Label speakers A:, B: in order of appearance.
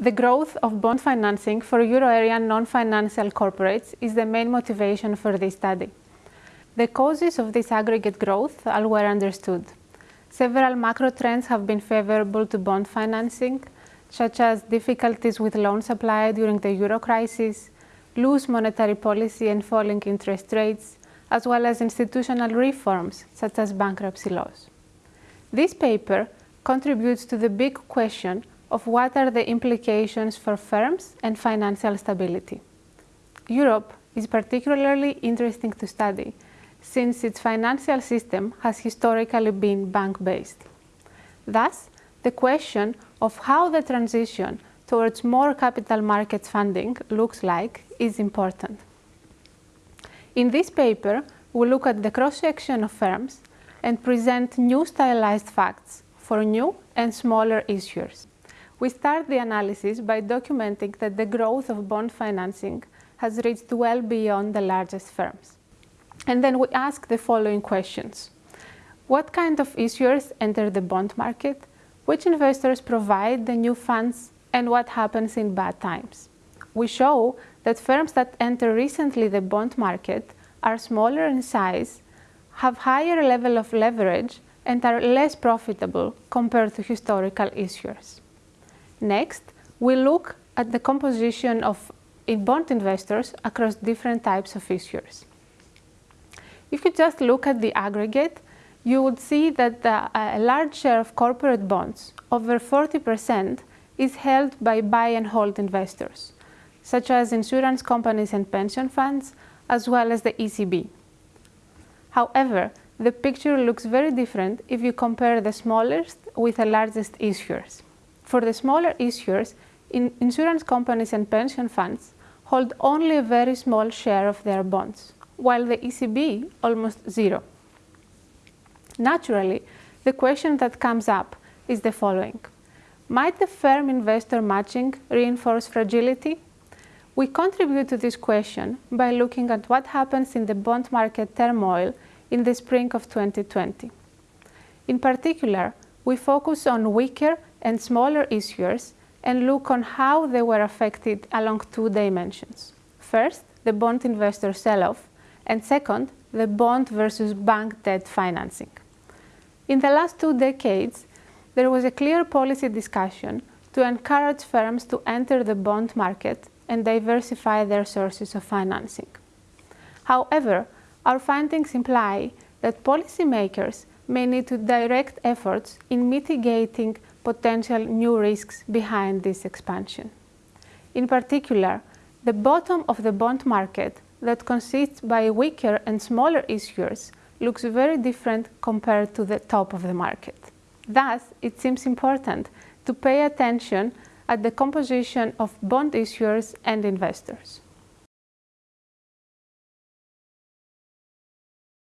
A: The growth of bond financing for euro area non-financial corporates is the main motivation for this study. The causes of this aggregate growth are well understood. Several macro trends have been favorable to bond financing, such as difficulties with loan supply during the euro crisis, loose monetary policy and falling interest rates, as well as institutional reforms, such as bankruptcy laws. This paper contributes to the big question of what are the implications for firms and financial stability. Europe is particularly interesting to study since its financial system has historically been bank-based. Thus, the question of how the transition towards more capital markets funding looks like is important. In this paper, we look at the cross-section of firms and present new stylized facts for new and smaller issuers. We start the analysis by documenting that the growth of bond financing has reached well beyond the largest firms. And then we ask the following questions. What kind of issuers enter the bond market? Which investors provide the new funds? And what happens in bad times? We show that firms that enter recently the bond market are smaller in size, have higher level of leverage, and are less profitable compared to historical issuers. Next, we look at the composition of bond investors across different types of issuers. If you just look at the aggregate, you would see that the, a large share of corporate bonds, over 40%, is held by buy and hold investors, such as insurance companies and pension funds, as well as the ECB. However, the picture looks very different if you compare the smallest with the largest issuers. For the smaller issuers, in insurance companies and pension funds hold only a very small share of their bonds, while the ECB almost zero. Naturally, the question that comes up is the following. Might the firm investor matching reinforce fragility? We contribute to this question by looking at what happens in the bond market turmoil in the spring of 2020. In particular, we focus on weaker and smaller issuers and look on how they were affected along two dimensions. First, the bond investor sell-off, and second, the bond versus bank debt financing. In the last two decades, there was a clear policy discussion to encourage firms to enter the bond market and diversify their sources of financing. However, our findings imply that policymakers may need to direct efforts in mitigating potential new risks behind this expansion. In particular, the bottom of the bond market that consists by weaker and smaller issuers looks very different compared to the top of the market. Thus, it seems important to pay attention at the composition of bond issuers and investors.